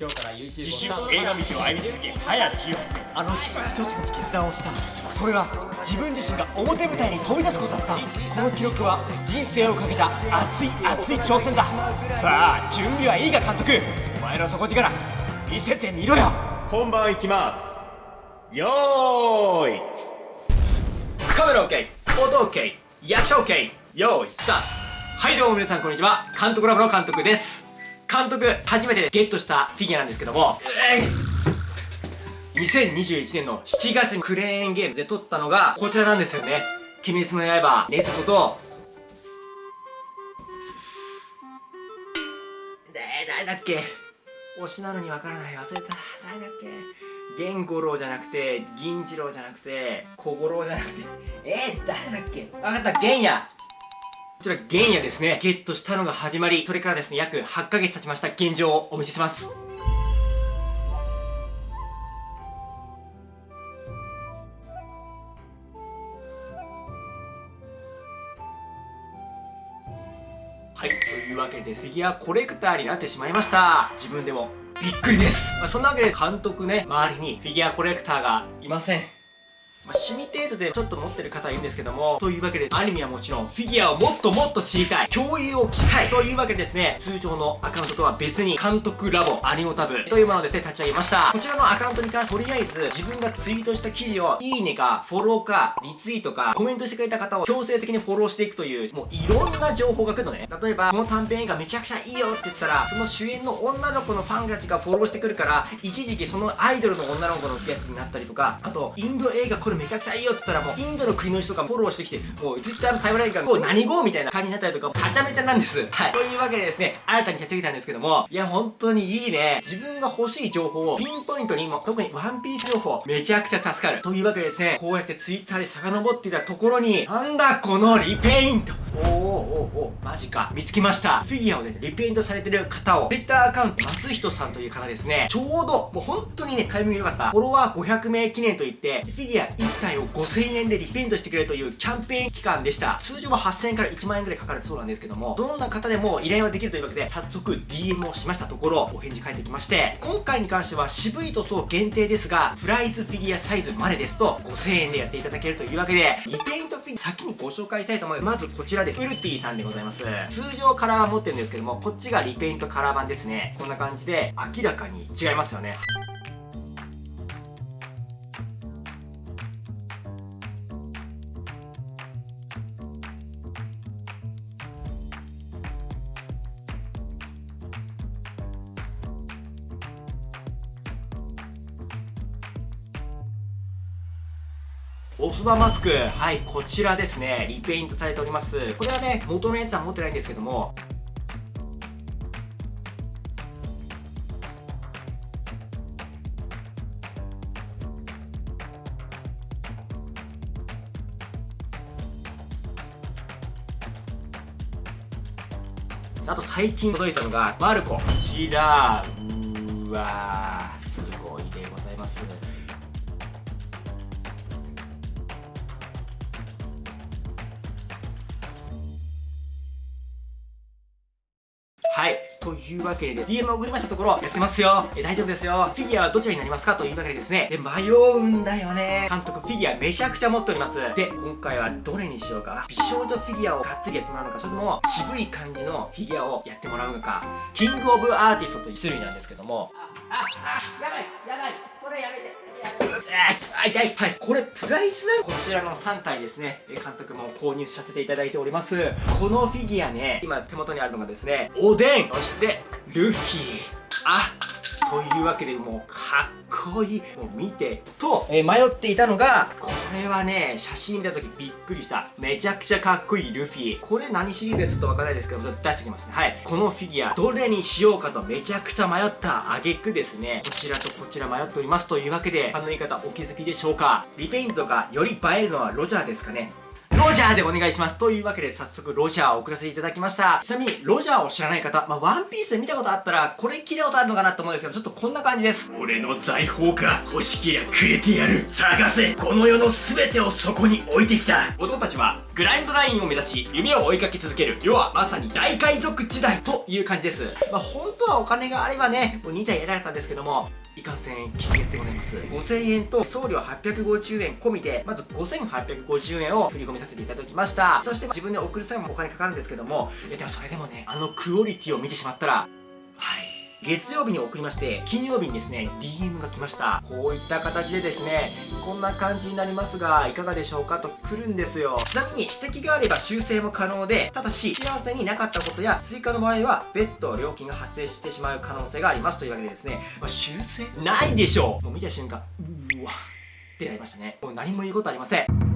今日から YouTube 自映画道を歩み続け早18年あの日一つの決断をした。それが自分自身が表舞台に飛び出すことだった。この記録は人生をかけた熱い熱い挑戦だ。さあ準備はいいか監督。お前の底力。見せてみろよ。本番いきます。よーい。カメラ OK 音 OK 役者 OK 用意スタート。はいどうも皆さんこんにちは。監督ラボの監督です監督初めてゲットしたフィギュアなんですけども。2021年の7月にクレーンゲームで撮ったのがこちらなんですよね。鬼滅の刃禰豆子とえー、誰だっけ？推しなのにわからない。忘れた。誰だっけ？源五郎じゃなくて銀次郎じゃなくて小五郎じゃなくて。えー、誰だっけ？わかった。玄也。こちら玄也ですね。ゲットしたのが始まりそれからですね約8ヶ月経ちました。現状をお見せします。はい、というわけでフィギュアコレクターになってしまいました。自分でも。びっくりです、まあ、そんなわけで監督ね周りにフィギュアコレクターがいません、趣味程度でちょっと持ってる方はいるんですけどもというわけでアニメはもちろんフィギュアをもっともっと知りたい共有をしたいというわけでですね通常のアカウントとは別に監督ラボアニオタブというものをですね立ち上げました。こちらのアカウントに関してとりあえず自分がツイートした記事をいいねかフォローかリツイートかコメントしてくれた方を強制的にフォローしていくというもういろんな情報が来るのね。例えばこの短編映画めちゃくちゃいいよって言ったらその主演の女の子のファンたちがフォローしてくるから一時期そのアイドルの女の子のやつになったりとかあとインド映画これめちゃくちゃいいよって言ったらもうインドの国の人がフォローしてきてもう Twitter のタイムラインがもう何語みたいな感じになったりとかはちゃめちゃなんですはい。というわけでですね新たに立ち上げたんですけどもいや本当にいいね。自分が欲しい情報をピンポイントにも特にワンピース情報めちゃくちゃ助かる。というわけでですねこうやって Twitter で遡っていたところになんだこのリペイント。おーおーおーマジか。見つけました。フィギュアをねリペイントされてる方を Twitter アカウント松人さんという方ですね。ちょうどもう本当にねタイミング良かった。フォロワー500名記念といってフィギュア1体を5000円でリペイントしてくれるというキャンペーン期間でした。通常は8000円から1万円ぐらいかかるそうなんですけどもどんな方でも依頼はできるというわけで早速 DM をしましたところお返事返ってきまして今回に関しては渋い塗装限定ですがプライズフィギュアサイズまでですと5000円でやっていただけるというわけでリペイントフィギュア先にご紹介したいと思います。まずこちらです。ウルティさんでございます。通常カラー版持ってるんですけどもこっちがリペイントカラー版ですね。こんな感じで明らかに違いますよね。おそばマスク。はいこちらですね。リペイントされております。これはね元のやつは持ってないんですけども。あと最近届いたのがマルコ。こちらうーわはい。というわけで、DM を送りましたところ、やってますよ。え、大丈夫ですよ。フィギュアはどちらになりますか？というわけでですね。で、迷うんだよね。監督、フィギュアめちゃくちゃ持っております。で、今回はどれにしようか？美少女フィギュアをがっつりやってもらうのか、それとも渋い感じのフィギュアをやってもらうのか？キングオブアーティストという種類なんですけども。あ、あ、あ、やばい、やばい。それやめて。あ痛いはいこれプライスなこちらの3体ですね監督も購入させていただいておりますこのフィギュアね今手元にあるのがですねおでんそしてルフィ。あというわけでもうかっこいい。もう見てと、えー、迷っていたのがこれはね写真見た時びっくりした。めちゃくちゃかっこいいルフィ。これ何シリーズかちょっとわからないですけど出してきますね。はい。このフィギュアどれにしようかとめちゃくちゃ迷った挙句ですね。こちらとこちら迷っております。というわけであの言い方お気づきでしょうか。リペイントがより映えるのはロジャーですかねロロジャーでお願いします。というわけで早速ロジャーを送らせていただきました。ちなみにロジャーを知らない方、まあ、ワンピースで見たことあったらこれ聞いたことあるのかなと思うんですけどちょっとこんな感じです。俺の財宝か欲しけりゃくれてやる探せ。この世の全てをそこに置いてきた。男たちはグラインドラインを目指し夢を追いかけ続ける。要はまさに大海賊時代という感じです。まあ本当はお金があればねもう2体やりたかったんですけどもいかんせん金額でございます。5000円と送料850円込みでまず5850円を振り込みさせていただきました。そして自分で送る際もお金かかるんですけどもいやでもそれでもねあのクオリティを見てしまったらはい。月曜日に送りまして金曜日にですね DM が来ました。こういった形でですねこんな感じになりますがいかがでしょうか？と来るんですよ。ちなみに指摘があれば修正も可能でただし幸せになかったことや追加の場合は別途料金が発生してしまう可能性があります。というわけでですね、まあ、修正ないでしょう。もう見た瞬間うわってなりましたね。もう何も言うことありません。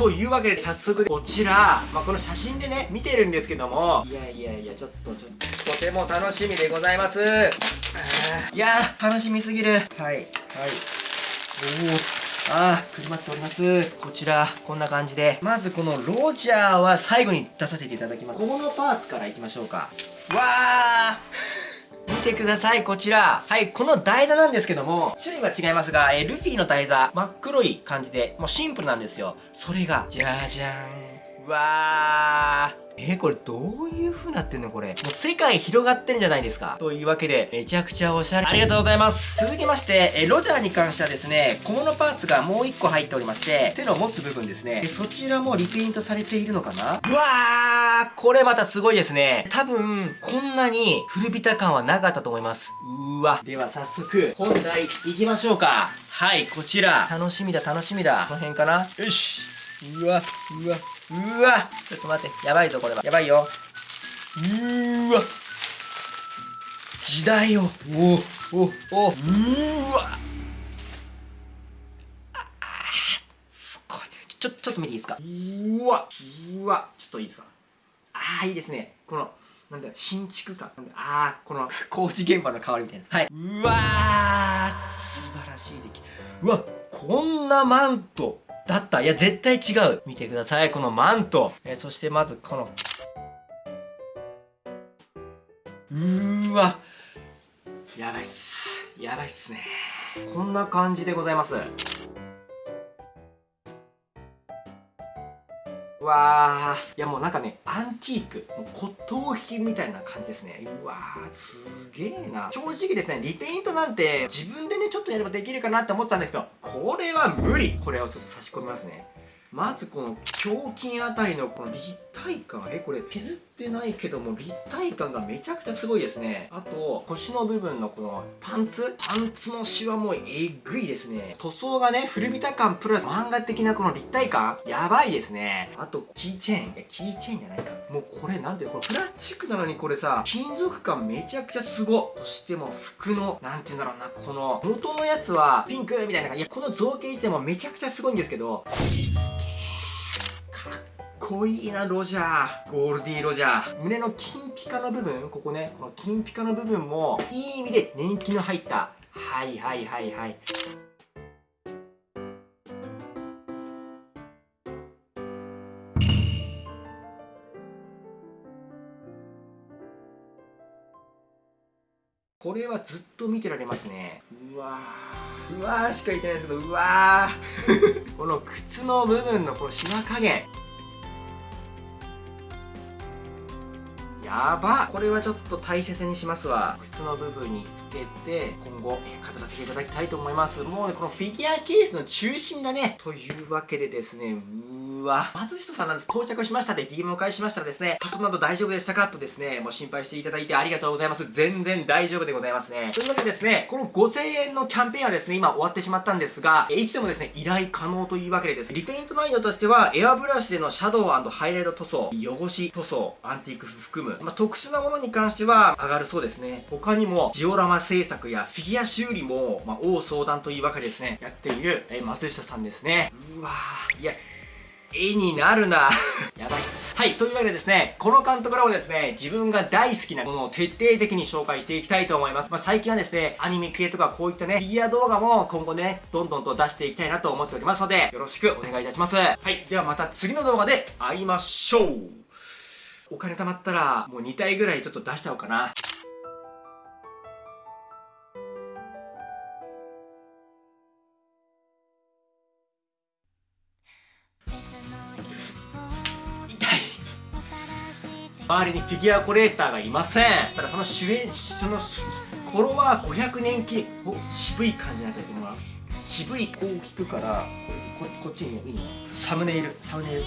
というわけで早速こちら、まあ、この写真でね見てるんですけどもいやいやいやちょっとちょっととても楽しみでございますいやー楽しみすぎるはいはいおおあー、車っております。こちら、こんな感じで。まずこのロジャーは最後に出させていただきます。ここのパーツからいきましょうか。わー見てください、こちら。はい、この台座なんですけども、種類は違いますが、えルフィの台座、真っ黒い感じで、もうシンプルなんですよ。それが、じゃじゃーん。うわー。えー、これどういう風になってんのこれ。もう世界広がってるんじゃないですか。というわけで、めちゃくちゃおしゃれ。ありがとうございます。続きまして、えロジャーに関してはですね、小物パーツがもう1個入っておりまして、手の持つ部分ですね。でそちらもリペイントされているのかなうわーこれまたすごいですね。多分、こんなに古びた感はなかったと思います。うわ。では早速、本題行きましょうか。はい、こちら。楽しみだ、楽しみだ。この辺かなよし。うわ、うわ、うわちょっと待って。やばいぞ、これは。やばいよ。うーわ。時代を。お、お、お、うーわ。ああすごい。ちょ、ちょっと見ていいですか？うわ。うわ。ちょっといいですか？ああ、いいですね。この、なんだよ新築感。ああ、この工事現場の香りみたいな。はい。うわー素晴らしい出来。うわ、こんなマント。だった。いや絶対違う。見てください。このマント、えー、そしてまずこの。うーわ。やばいっす。やばいっすね。こんな感じでございます。わー。いやもうなんかねアンティークもう骨董品みたいな感じですね。うわーすげえな。正直ですねリペイントなんて自分でねちょっとやればできるかなって思ってたんだけどこれは無理。これをちょっと差し込みますね。まずこの胸筋あたりのこの立体感えこれ削ってないけども立体感がめちゃくちゃすごいですね。あと腰の部分のこのパンツ？パンツのシワもえぐいですね。塗装がね古びた感プラス漫画的なこの立体感？やばいですね。あとキーチェーン。えキーチェーンじゃないか。もうこれなんてこれプラスチックなのにこれさ金属感めちゃくちゃすごそしてもう服のなんて言うんだろうなこの元のやつはピンクみたいな感じ。いやこの造形自体もめちゃくちゃすごいんですけど。こいいなロジャー。ゴールディロジャー。胸の金ピカの部分ここね。この金ピカの部分もいい意味で年季の入った。はいはいはいはい。これはずっと見てられますね。うわー。うわーしか言ってないですけどうわー。この靴の部分のこのシワ加減やば。これはちょっと大切にしますわ。靴の部分につけて今後、えー、飾らせていただきたいと思います。もうねこのフィギュアケースの中心だねというわけでですねううわ松下さんなんです到着しましたで DM を返しましたらですねパソコンなど大丈夫でしたかとですねもう心配していただいてありがとうございます全然大丈夫でございますねというわけでですねこの5000円のキャンペーンはですね今終わってしまったんですがいつでもですね依頼可能というわけでですリペイント内容としてはエアブラシでのシャドウハイライト塗装汚し塗装アンティーク含むまあ、特殊なものに関しては上がるそうですね。他にもジオラマ製作やフィギュア修理も、まあ、大相談というわけですね。やっている、え松下さんですね。うわーいや、絵になるな。やばいっす。はい。というわけでですねこの監督らもですね自分が大好きなものを徹底的に紹介していきたいと思います、まあ、最近はですねアニメ系とかこういったねフィギュア動画も今後ねどんどんと出していきたいなと思っておりますのでよろしくお願いいたします。はい。ではまた次の動画で会いましょう。お金貯まったらもう2体ぐらいちょっと出しちゃおうかな。周りにフィギュアコレーターがいません。ただその主演そのフォロワー500年記お渋い感じになっちゃってもらう渋いこう引くからこれここっちにいいの？サムネイル。サムネイル